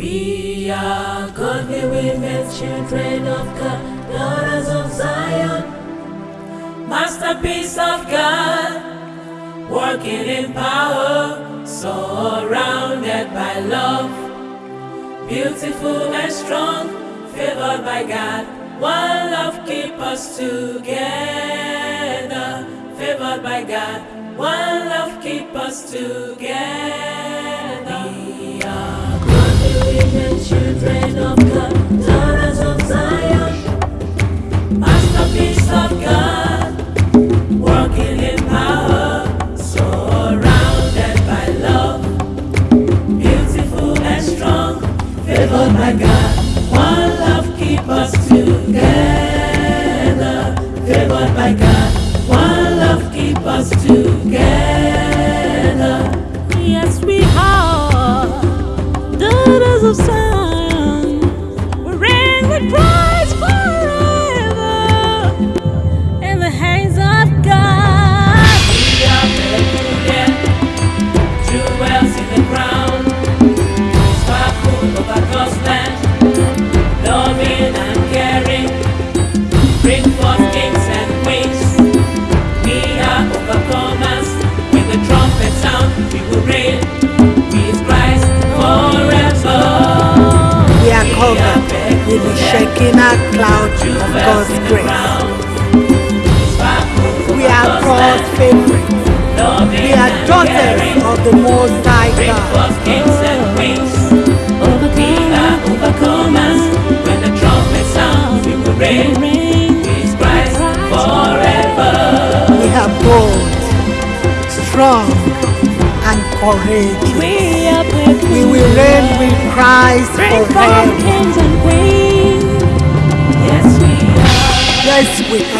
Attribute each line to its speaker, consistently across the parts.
Speaker 1: We are godly women, children of God, daughters of Zion, masterpiece of God, working in power, so surrounded by love, beautiful and strong, favored by God. One love keep us together, favored by God. One love keep us together. Children of God,
Speaker 2: with
Speaker 1: with
Speaker 3: the Shekinah cloud of God's grace. We are God's favorite. We are daughters of the Most High God.
Speaker 1: forth kings and queens. We are overcomers. When the trumpet sounds, we will reign with Christ forever.
Speaker 3: We are bold, strong, and courageous.
Speaker 2: We are
Speaker 3: We
Speaker 2: peculiar.
Speaker 3: will reign with Christ
Speaker 2: Bring
Speaker 3: forever.
Speaker 2: kings and queens.
Speaker 1: Yes, we are.
Speaker 3: Yes, we are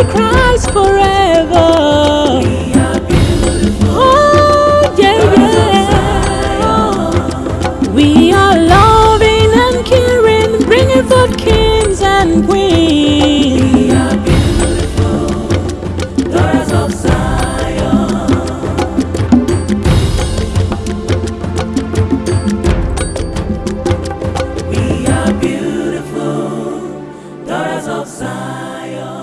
Speaker 1: to Christ forever. We are beautiful. Oh,
Speaker 2: yeah, yeah.
Speaker 1: We
Speaker 2: are loving
Speaker 1: and
Speaker 2: caring,
Speaker 1: bringing forth kings and queens. We are beautiful, daughters of Zion. We are
Speaker 2: beautiful,
Speaker 1: daughters of Zion.